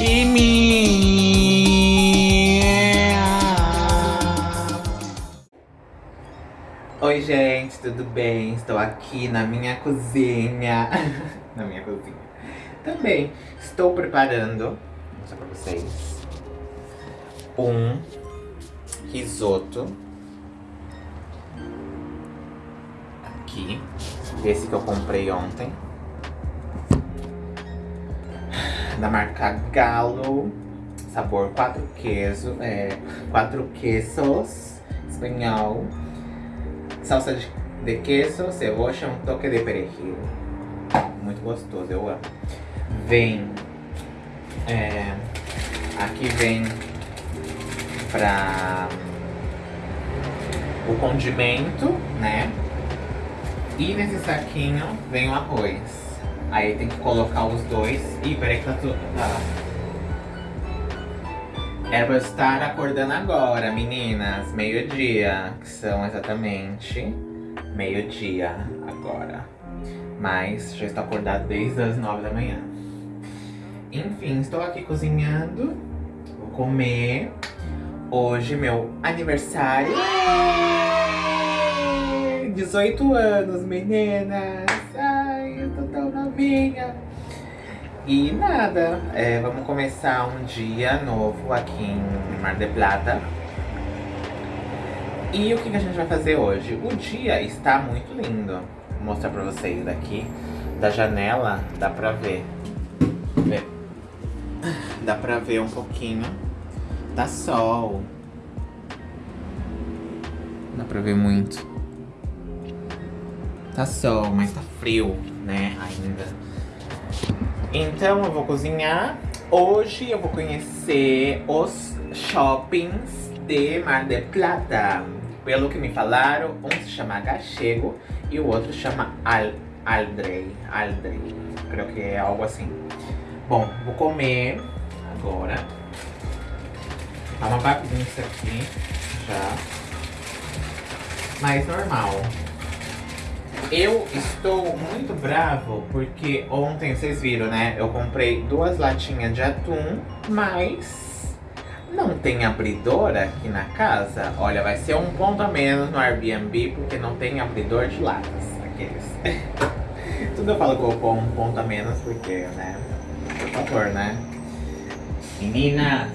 Kimi! Oi, gente, tudo bem? Estou aqui na minha cozinha. na minha cozinha. Também estou preparando, vou mostrar pra vocês, um risoto. Aqui. Esse que eu comprei ontem da marca Galo, sabor quatro queijo, é, quatro quesos, espanhol, salsa de, de queso, cebola, um toque de perejil. Muito gostoso, eu amo. Vem, é, aqui vem pra o condimento, né? E nesse saquinho vem o arroz. Aí tem que colocar os dois. Ih, peraí que tá tudo. Tá. Era pra eu estar acordando agora, meninas. Meio-dia. Que são exatamente meio-dia agora. Mas já estou acordado desde as nove da manhã. Enfim, estou aqui cozinhando. Vou comer. Hoje meu aniversário. 18 anos, meninas E nada, é, vamos começar um dia novo aqui em Mar del Plata. E o que, a gente vai fazer hoje? O dia está muito lindo. Vou mostrar pra vocês daqui. Da janela, dá pra ver. Dá pra ver um pouquinho. Tá sol. Dá pra ver muito. Tá sol, mas tá frio né, ainda. Então eu vou cozinhar. Hoje eu vou conhecer os shoppings de Mar del Plata. Pelo que me falaram, um se chama Gachego e o outro chama Al Aldrey. Aldrey. Creio que é algo assim. Bom, vou comer agora. Tá uma bagunça aqui já. Mas normal. Eu estou muito bravo porque ontem, vocês viram, né? Eu comprei duas latinhas de atum, mas não tem abridor aqui na casa. Olha, vai ser um ponto a menos no Airbnb porque não tem abridor de latas. Aqueles. Tudo eu falo que eu vou um ponto a menos porque, né? Por favor, né? Meninas,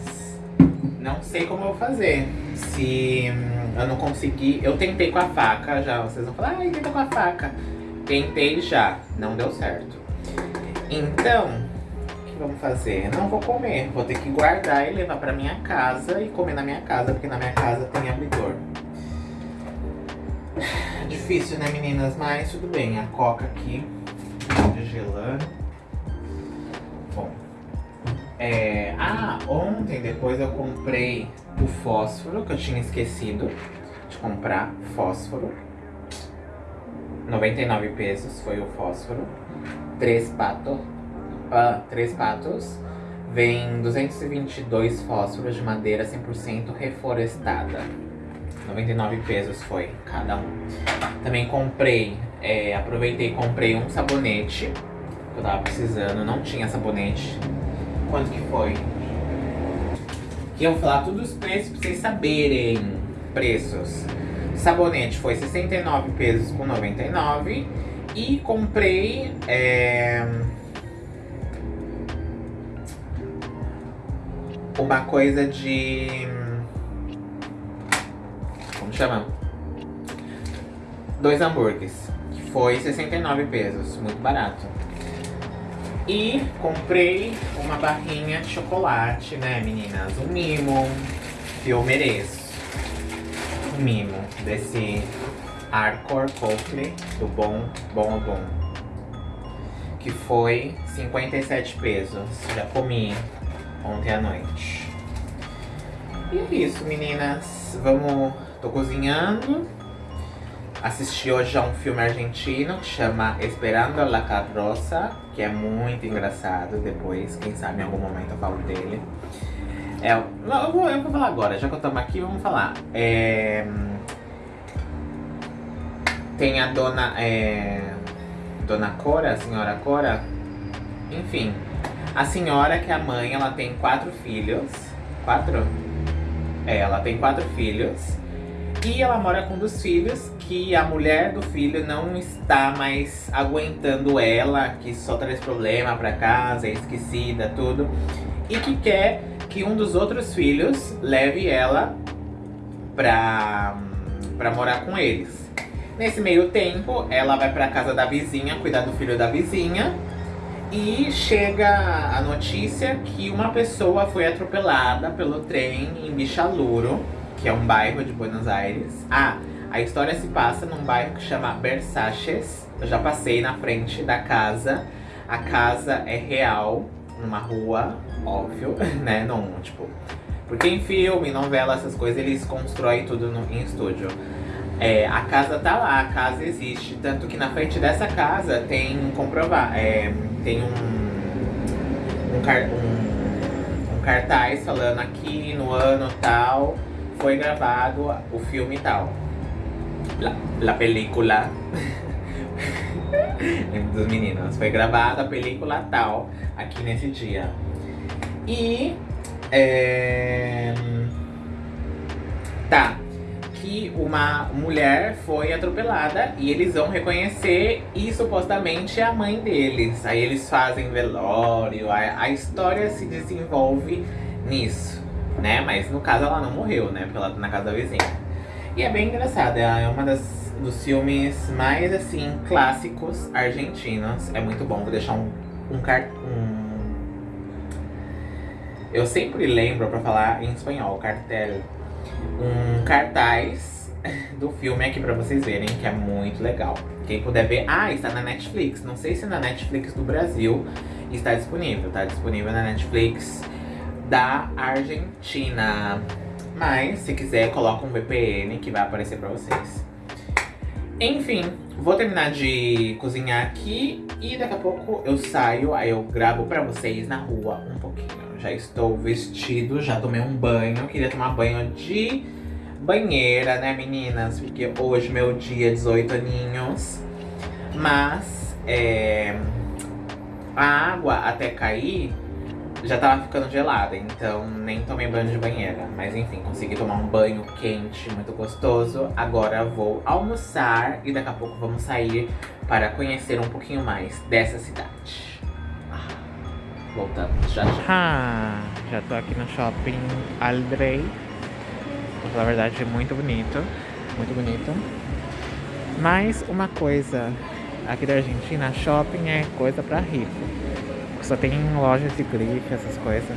não sei como eu vou fazer. Se eu não consegui. Eu tentei com a faca já. Vocês vão falar, ai, tenta com a faca. Tentei já, não deu certo. Então, o que vamos fazer? Não vou comer. Vou ter que guardar e levar pra minha casa e comer na minha casa, porque na minha casa tem abridor. Difícil, né, meninas? Mas tudo bem. A coca aqui, gelando. Bom. É... Ah, ontem depois eu comprei o fósforo, que eu tinha esquecido de comprar fósforo. 99 pesos foi o fósforo. Três patos. Ah, três patos. Vem 222 fósforos de madeira 100% reflorestada. 99 pesos foi cada um. Também comprei, é, aproveitei e comprei um sabonete. Que eu tava precisando, não tinha sabonete. Quanto que foi? Que eu vou falar todos os preços pra vocês saberem. Preços. Sabonete foi 69 pesos com 99. E comprei... É, uma coisa de... Como chama? Dois hambúrgueres. Que foi 69 pesos. Muito barato. E comprei uma barrinha de chocolate, né, meninas? Um mimo que eu mereço. Um mimo desse Arcor Coakley, do Bom Bom Bom. Que foi 57 pesos. Já comi ontem à noite. E é isso, meninas. Vamos... Tô cozinhando. Assisti hoje a um filme argentino que chama Esperando la Carroça, que é muito engraçado. Depois, quem sabe, em algum momento eu falo dele. É, eu, vou, eu vou falar agora, já que eu estamos aqui, vamos falar. É, tem a dona, é, dona Cora, a senhora Cora, enfim. A senhora, que é a mãe, ela tem quatro filhos. Quatro? É, ela tem quatro filhos. E ela mora com um dos filhos, que a mulher do filho não está mais aguentando ela, que só traz problema pra casa, é esquecida, tudo. E que quer que um dos outros filhos leve ela pra, pra morar com eles. Nesse meio tempo, ela vai pra casa da vizinha, cuidar do filho da vizinha. E chega a notícia que uma pessoa foi atropelada pelo trem em Bichaluro, que é um bairro de Buenos Aires. Ah, a história se passa num bairro que chama Versaces. Eu já passei na frente da casa. A casa é real, numa rua, óbvio, né? Não, tipo... Porque em filme, novela, essas coisas, eles constroem tudo no, em estúdio. É, a casa tá lá, a casa existe. Tanto que na frente dessa casa tem comprovar, é, tem um, um, um, um, cartaz falando aqui no ano tal foi gravado o filme tal. La, la película dos meninos. Foi gravada a película tal aqui nesse dia. E é, tá que uma mulher foi atropelada e eles vão reconhecer e supostamente é a mãe deles. Aí eles fazem velório, a, a história se desenvolve nisso, né? Mas no caso ela não morreu, né? Pela, na casa da vizinha. E é bem engraçada, é uma das dos filmes mais assim clássicos argentinos. É muito bom, vou deixar um, um, um eu sempre lembro pra falar em espanhol, cartel um cartaz do filme aqui pra vocês verem, que é muito legal. Quem puder ver... Ah, está na Netflix. Não sei se na Netflix do Brasil está disponível. Está disponível na Netflix da Argentina. Mas, se quiser, coloca um VPN que vai aparecer pra vocês. Enfim, vou terminar de cozinhar aqui e daqui a pouco eu saio, aí eu gravo pra vocês na rua um pouquinho. Já estou vestido, já tomei um banho. Queria tomar banho de banheira, né, meninas? Porque hoje meu dia 18 aninhos. Mas é, a água até cair já tava ficando gelada, então nem tomei banho de banheira. Mas enfim, consegui tomar um banho quente, muito gostoso. Agora vou almoçar e daqui a pouco vamos sair para conhecer um pouquinho mais dessa cidade. Voltamos já já. Ah, já tô aqui no shopping Aldrey. Pra falar a verdade, é muito bonito. Muito bonito. Mas uma coisa aqui da Argentina, shopping é coisa pra rico. Só tem lojas de grife, essas coisas.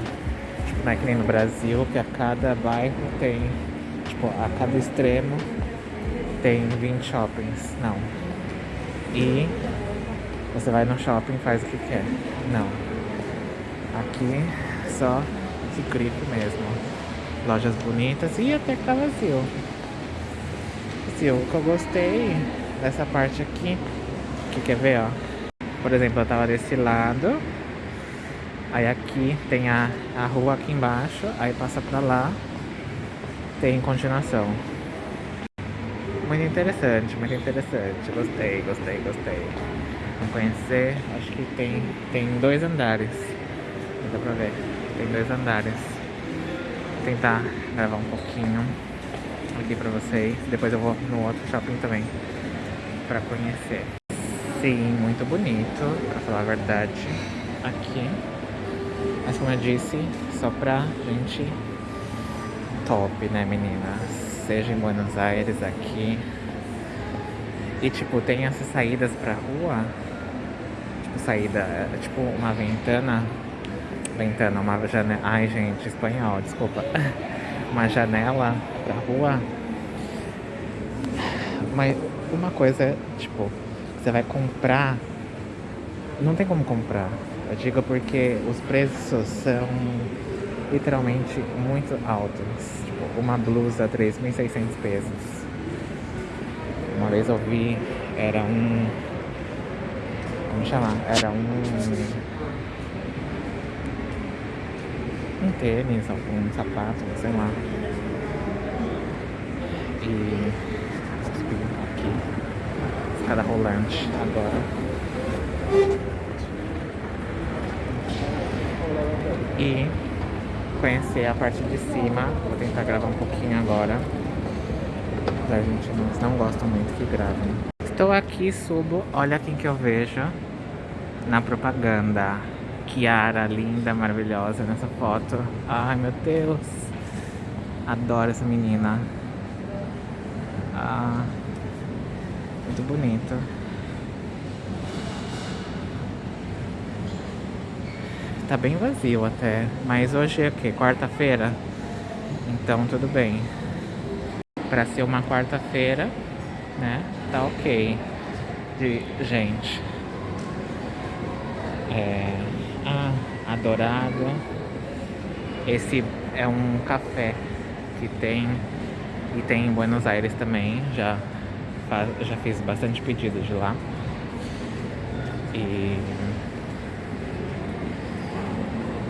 Tipo, não é que nem no Brasil, que a cada bairro tem, tipo, a cada extremo tem 20 shoppings. Não. E você vai no shopping e faz o que quer. Não. Aqui só de grife mesmo. Lojas bonitas e até que tá vazio. Assim, o que eu gostei dessa parte aqui, que quer ver, ó. Por exemplo, eu tava desse lado. Aí aqui tem a, a rua aqui embaixo, aí passa pra lá, tem continuação. Muito interessante, muito interessante. Gostei, gostei, gostei. Vamos conhecer, acho que tem, tem dois andares dá pra ver. Tem dois andares. Vou tentar gravar um pouquinho aqui pra vocês. Depois eu vou no outro shopping também pra conhecer. Sim, muito bonito, pra falar a verdade, aqui. Mas como eu disse, só pra gente top, né, meninas? Seja em Buenos Aires, aqui. E, tipo, tem essas saídas pra rua. Tipo, saída, tipo, uma ventana ventana, uma janela. Ai, gente, espanhol, desculpa. Uma janela pra rua. Mas uma coisa é, tipo, você vai comprar. Não tem como comprar. Eu digo porque os preços são literalmente muito altos. Tipo, uma blusa, 3.600 pesos. Uma vez eu vi, era um. Como chamar? Era um um tênis, algum sapato, sei lá. E aqui, escada rolante agora. E conhecer a parte de cima. Vou tentar gravar um pouquinho agora. Os argentinos não gostam muito que gravem. Estou aqui, subo, olha quem que eu vejo na propaganda. Kiara, linda, maravilhosa nessa foto. Ai, meu Deus. Adoro essa menina. Ah, muito bonito. Tá bem vazio até. Mas hoje é o quê? Quarta-feira? Então tudo bem. Pra ser uma quarta-feira, né? Tá ok. De gente. É... Ah, adorado. Esse é um café que tem e tem em Buenos Aires também. Já, já fiz bastante pedido de lá. E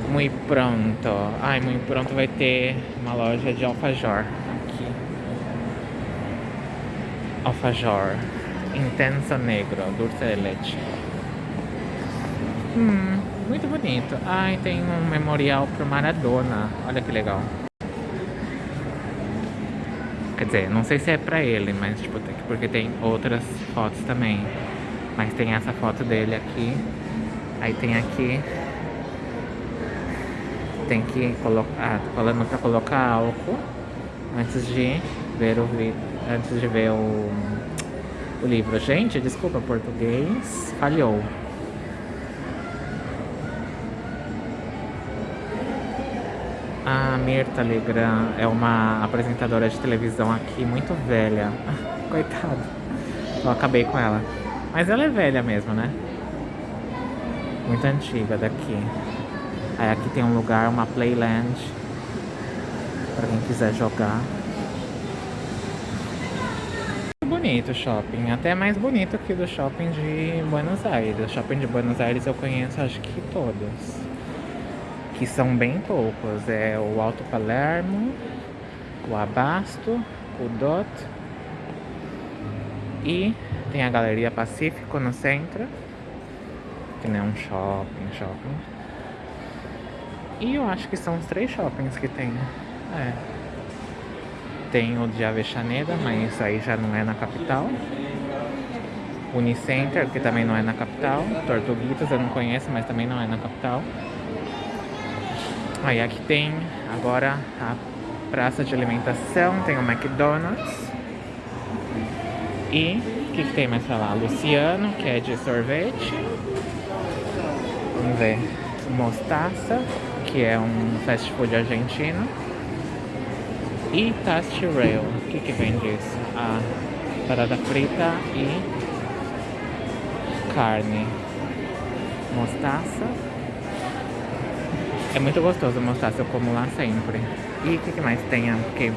muito pronto. Ai, muito pronto vai ter uma loja de alfajor aqui. Alfajor. Intenso negro, dulce de leite. Hum, muito bonito. Ai, tem um memorial pro Maradona. Olha que legal. Quer dizer, não sei se é pra ele, mas tipo, porque tem outras fotos também. Mas tem essa foto dele aqui. Aí tem aqui tem que colocar, falando para colocar álcool antes de ver o antes de ver o, o livro. Gente, desculpa, português falhou. A Mirta Legrand é uma apresentadora de televisão aqui muito velha. Coitada. Eu acabei com ela. Mas ela é velha mesmo, né? Muito antiga daqui. Aí aqui tem um lugar, uma playland para quem quiser jogar. Bonito o shopping, até mais bonito que do shopping de Buenos Aires. O shopping de Buenos Aires eu conheço acho que todos. Que são bem poucos. É o Alto Palermo, o Abasto, o Dot e tem a Galeria Pacífico no centro. Que não é um shopping, shopping. E eu acho que são os três shoppings que tem. É. Tem o de Avexaneda, mas isso aí já não é na capital. Unicenter, que também não é na capital. Tortuguitas eu não conheço, mas também não é na capital. Aí aqui tem agora a praça de alimentação, tem o McDonald's. E o que, que tem mais pra lá? Luciano, que é de sorvete. Vamos ver. Mostaça que é um fast food argentino. E Tasty Rail, o que que vem disso? A parada frita e carne. Mostaça. É muito gostoso mostaça, eu como lá sempre. E o que, que mais tem aqui?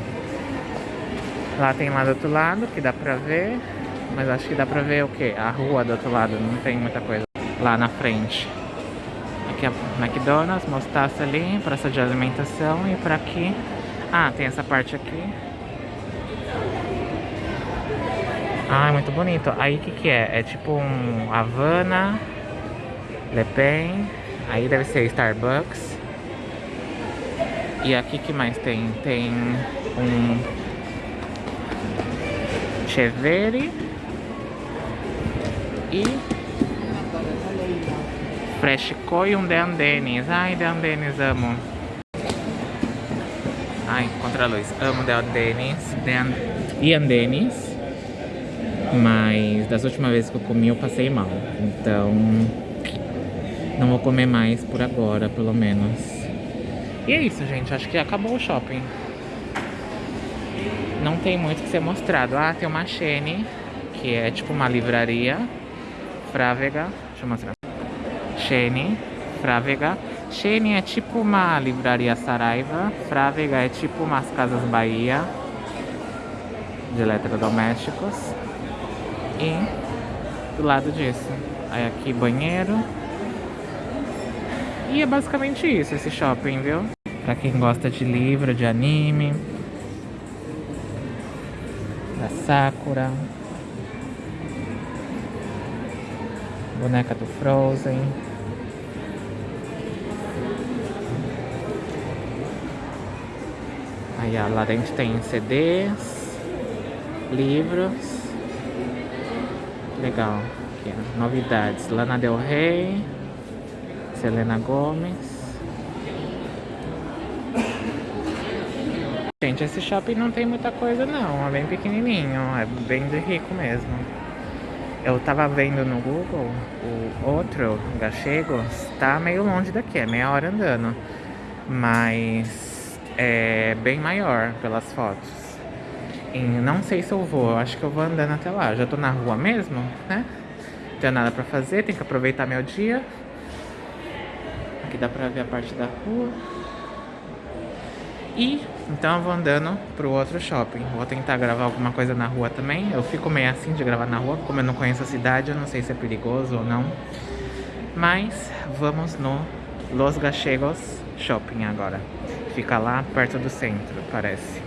Lá tem lá do outro lado, que dá pra ver. Mas acho que dá pra ver o que? A rua do outro lado, não tem muita coisa. Lá na frente. Aqui é McDonald's, mostaça ali, praça de alimentação e para aqui... Ah, tem essa parte aqui. Ah, muito bonito. Aí o que que é? É tipo um Havana, Le Pen, aí deve ser Starbucks. E aqui que mais tem? Tem um Chevere e Fresco e um De Andenis. Ai, De Andenis, amo. Ai, contra a luz. Amo De Andenis de e Andenis. Mas das últimas vezes que eu comi eu passei mal. Então não vou comer mais por agora, pelo menos. E é isso, gente. Acho que acabou o shopping. Não tem muito que ser mostrado. Ah, tem uma Shane, que é tipo uma livraria. Frávega. Deixa eu mostrar. Shane, Frávega. Shane é tipo uma livraria Saraiva. Frávega é tipo umas casas Bahia de eletrodomésticos. E do lado disso, aí aqui banheiro. E é basicamente isso, esse shopping, viu? Pra quem gosta de livro, de anime. Da Sakura. Boneca do Frozen. Aí, ó, lá dentro tem CDs, livros. Legal. Aqui, ó, novidades. Lana Del Rey, Selena Gomes. Gente, esse shopping não tem muita coisa não, é bem pequenininho, é bem de rico mesmo. Eu tava vendo no Google, o outro, Gachegos, tá meio longe daqui, é meia hora andando. Mas é bem maior pelas fotos. E não sei se eu vou, acho que eu vou andando até lá. Já tô na rua mesmo, né? Não tenho nada pra fazer, tenho que aproveitar meu dia. Aqui dá pra ver a parte da rua. E então eu vou andando pro outro shopping. Vou tentar gravar alguma coisa na rua também. Eu fico meio assim de gravar na rua, como eu não conheço a cidade, eu não sei se é perigoso ou não. Mas vamos no Los Gachegos Shopping agora. Fica lá perto do centro, parece.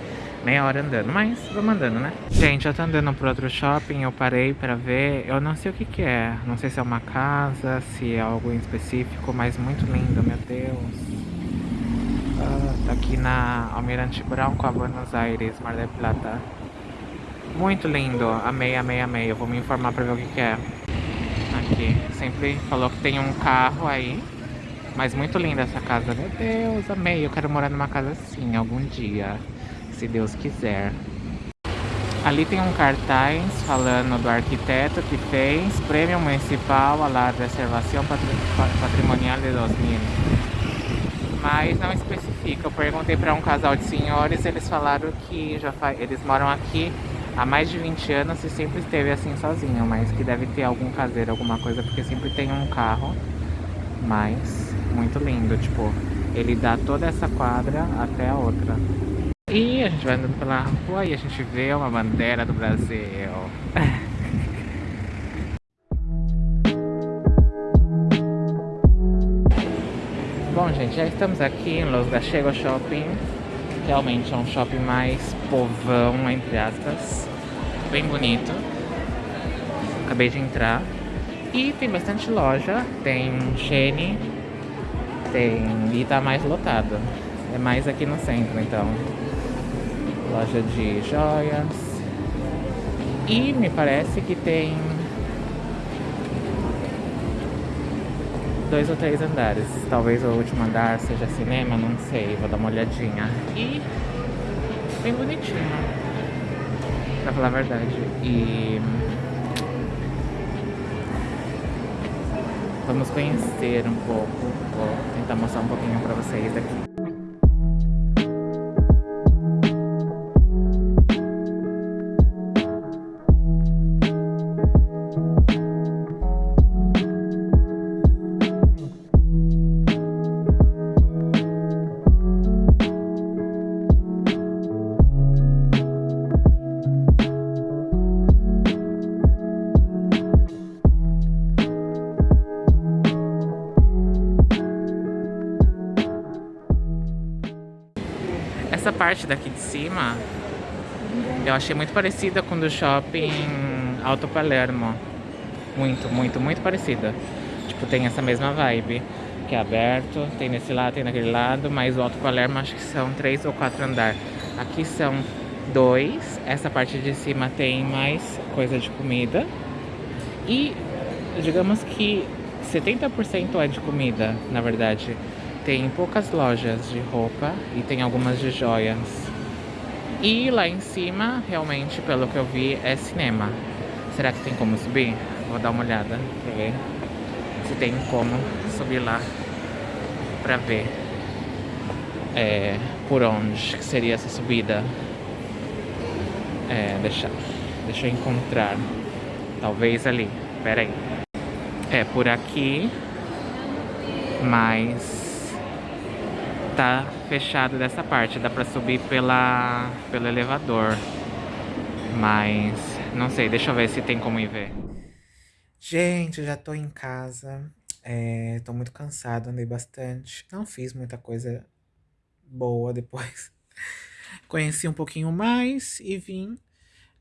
Meia hora andando, mas vamos andando, né? Gente, eu tô andando pro outro shopping, eu parei pra ver. Eu não sei o que que é. Não sei se é uma casa, se é algo em específico, mas muito lindo, meu Deus. Ah, tá aqui na Almirante Brown com a Buenos Aires, Mar del Plata. Muito lindo, amei, amei, amei. Eu vou me informar pra ver o que, que é. Aqui, sempre falou que tem um carro aí. Mas muito linda essa casa. Meu Deus, amei. Eu quero morar numa casa assim algum dia. Se Deus quiser. Ali tem um cartaz falando do arquiteto que fez Prêmio Municipal a la Reservação Patrimonial de 2000 mas não especifica. Eu perguntei para um casal de senhores, eles falaram que já eles moram aqui há mais de 20 anos e sempre esteve assim sozinho, mas que deve ter algum caseiro, alguma coisa, porque sempre tem um carro, mas muito lindo, tipo, ele dá toda essa quadra até a outra. E a gente vai andando pela rua e a gente vê uma bandeira do Brasil. Bom, gente, já estamos aqui em Los Gachegos Shopping. Realmente é um shopping mais povão, entre aspas. Bem bonito. Acabei de entrar. E tem bastante loja. Tem Shane. Tem... E tá mais lotado. É mais aqui no centro, então. Loja de joias. E me parece que tem dois ou três andares. Talvez o último andar seja cinema, não sei. Vou dar uma olhadinha. E bem bonitinho, pra falar a verdade. E vamos conhecer um pouco. Vou tentar mostrar um pouquinho pra vocês daqui. Parte daqui de cima eu achei muito parecida com do shopping Alto Palermo. Muito, muito, muito parecida. Tipo, tem essa mesma vibe, que é aberto, tem nesse lado, tem naquele lado, mas o Alto Palermo acho que são três ou quatro andares. Aqui são dois, essa parte de cima tem mais coisa de comida. E digamos que 70% é de comida, na verdade. Tem poucas lojas de roupa e tem algumas de joias. E lá em cima, realmente, pelo que eu vi, é cinema. Será que tem como subir? Vou dar uma olhada pra ver se tem como subir lá pra ver é, por onde que seria essa subida. É, deixa, deixa eu encontrar. Talvez ali. Pera aí. É, por aqui. Mas tá fechado dessa parte, dá pra subir pela, pelo elevador. Mas não sei, deixa eu ver se tem como ir ver. Gente, já tô em casa. É, tô muito cansado, andei bastante. Não fiz muita coisa boa depois. Conheci um pouquinho mais e vim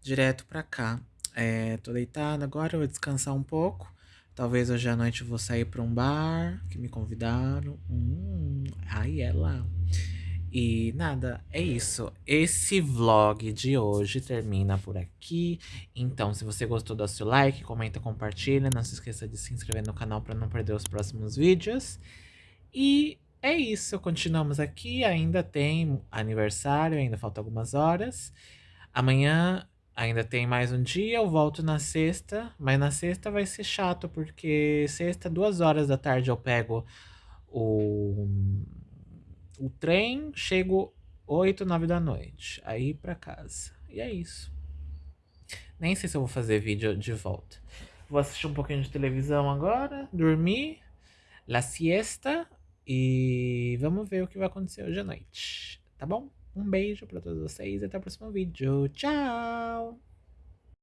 direto pra cá. É, tô deitado agora, vou descansar um pouco. Talvez hoje à noite eu vou sair para um bar que me convidaram. Hum, é lá. E nada, é isso. Esse vlog de hoje termina por aqui. Então, se você gostou, dá seu like, comenta, compartilha. Não se esqueça de se inscrever no canal para não perder os próximos vídeos. E é isso, continuamos aqui. Ainda tem aniversário, ainda falta algumas horas. Amanhã ainda tem mais um dia. Eu volto na sexta, mas na sexta vai ser chato, porque sexta, duas horas da tarde, eu pego o o trem, chego 8, 9 da noite. Aí pra casa. E é isso. Nem sei se eu vou fazer vídeo de volta. Vou assistir um pouquinho de televisão agora, dormir, la siesta e vamos ver o que vai acontecer hoje à noite. Tá bom? Um beijo para todos vocês e até o próximo vídeo. Tchau!